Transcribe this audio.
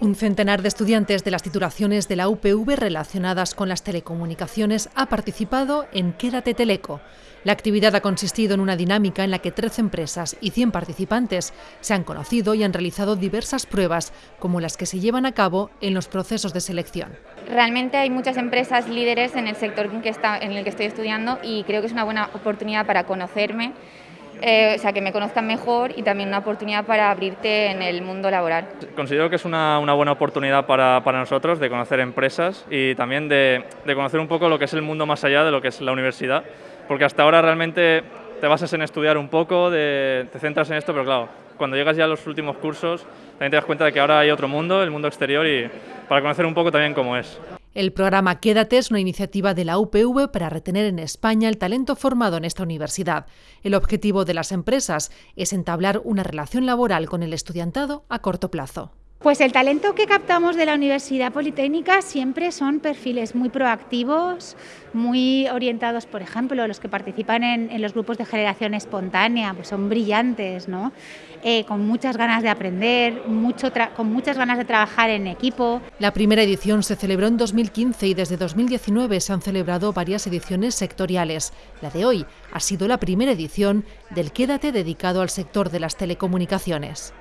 Un centenar de estudiantes de las titulaciones de la UPV relacionadas con las telecomunicaciones ha participado en Quédate Teleco. La actividad ha consistido en una dinámica en la que 13 empresas y 100 participantes se han conocido y han realizado diversas pruebas, como las que se llevan a cabo en los procesos de selección. Realmente hay muchas empresas líderes en el sector en, en el que estoy estudiando y creo que es una buena oportunidad para conocerme eh, o sea, que me conozcan mejor y también una oportunidad para abrirte en el mundo laboral. Considero que es una, buena oportunidad para, nosotros de conocer empresas y también de, conocer un poco lo que es el mundo más allá de lo que es la universidad, porque hasta ahora realmente te basas en estudiar un poco, te centras en esto, pero claro, cuando llegas ya a los últimos cursos también te das cuenta de que ahora hay otro mundo, el mundo exterior, y para conocer un poco también cómo es. El programa Quédate es una iniciativa de la UPV para retener en España el talento formado en esta universidad. El objetivo de las empresas es entablar una relación laboral con el estudiantado a corto plazo. Pues el talento que captamos de la Universidad Politécnica siempre son perfiles muy proactivos, muy orientados, por ejemplo, los que participan en, los grupos de generación espontánea, pues son brillantes, ¿no? Eh, con muchas ganas de aprender, mucho con muchas ganas de trabajar en equipo. La primera edición se celebró en 2015 y desde 2019 se han celebrado varias ediciones sectoriales. La de hoy ha sido la primera edición del Quédate dedicado al sector de las telecomunicaciones.